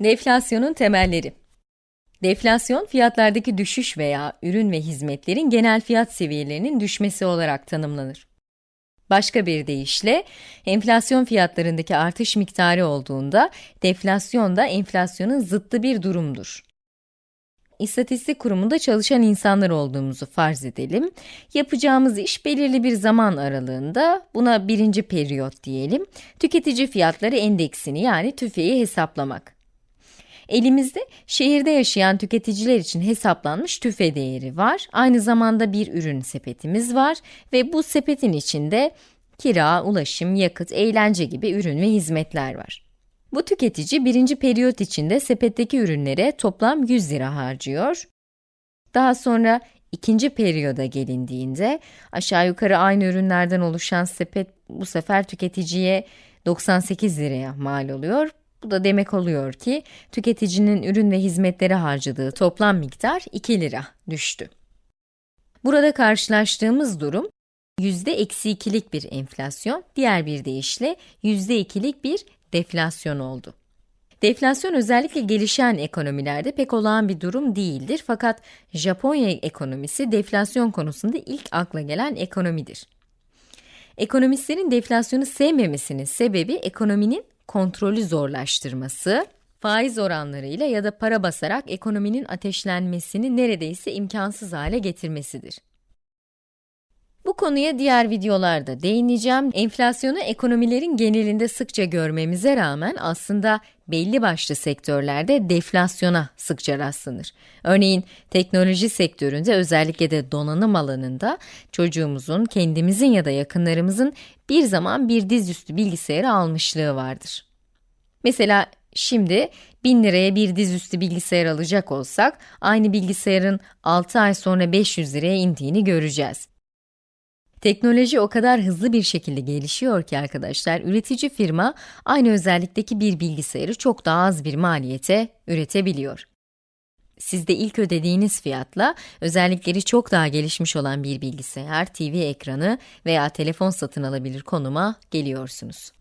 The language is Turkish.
Deflasyonun temelleri Deflasyon, fiyatlardaki düşüş veya ürün ve hizmetlerin genel fiyat seviyelerinin düşmesi olarak tanımlanır. Başka bir deyişle, enflasyon fiyatlarındaki artış miktarı olduğunda, deflasyon da enflasyonun zıttı bir durumdur. İstatistik kurumunda çalışan insanlar olduğumuzu farz edelim. Yapacağımız iş belirli bir zaman aralığında, buna birinci periyot diyelim, tüketici fiyatları endeksini yani TÜFE'yi hesaplamak. Elimizde şehirde yaşayan tüketiciler için hesaplanmış tüfe değeri var. Aynı zamanda bir ürün sepetimiz var ve bu sepetin içinde kira, ulaşım, yakıt, eğlence gibi ürün ve hizmetler var. Bu tüketici birinci periyot içinde sepetteki ürünlere toplam 100 lira harcıyor. Daha sonra ikinci periyoda gelindiğinde aşağı yukarı aynı ürünlerden oluşan sepet bu sefer tüketiciye 98 liraya mal oluyor. Bu da demek oluyor ki tüketicinin ürün ve hizmetlere harcadığı toplam miktar 2 lira düştü. Burada karşılaştığımız durum yüzde eksi ikilik bir enflasyon, diğer bir deyişle yüzde ikilik bir deflasyon oldu. Deflasyon özellikle gelişen ekonomilerde pek olağan bir durum değildir fakat Japonya ekonomisi deflasyon konusunda ilk akla gelen ekonomidir. Ekonomistlerin deflasyonu sevmemesinin sebebi ekonominin kontrolü zorlaştırması, faiz oranlarıyla ya da para basarak ekonominin ateşlenmesini neredeyse imkansız hale getirmesidir. Bu konuya diğer videolarda değineceğim. Enflasyonu ekonomilerin genelinde sıkça görmemize rağmen aslında belli başlı sektörlerde deflasyona sıkça rastlanır. Örneğin teknoloji sektöründe özellikle de donanım alanında çocuğumuzun, kendimizin ya da yakınlarımızın bir zaman bir dizüstü bilgisayarı almışlığı vardır. Mesela şimdi 1000 liraya bir dizüstü bilgisayar alacak olsak, aynı bilgisayarın 6 ay sonra 500 liraya indiğini göreceğiz. Teknoloji o kadar hızlı bir şekilde gelişiyor ki arkadaşlar, üretici firma aynı özellikteki bir bilgisayarı çok daha az bir maliyete üretebiliyor. Siz de ilk ödediğiniz fiyatla özellikleri çok daha gelişmiş olan bir bilgisayar, TV ekranı veya telefon satın alabilir konuma geliyorsunuz.